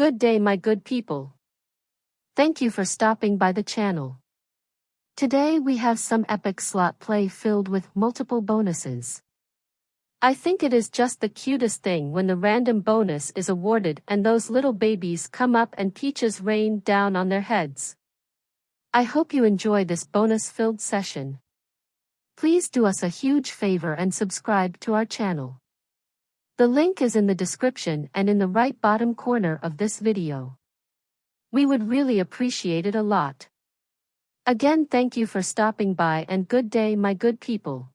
Good day my good people. Thank you for stopping by the channel. Today we have some epic slot play filled with multiple bonuses. I think it is just the cutest thing when the random bonus is awarded and those little babies come up and peaches rain down on their heads. I hope you enjoy this bonus-filled session. Please do us a huge favor and subscribe to our channel. The link is in the description and in the right bottom corner of this video. We would really appreciate it a lot. Again thank you for stopping by and good day my good people.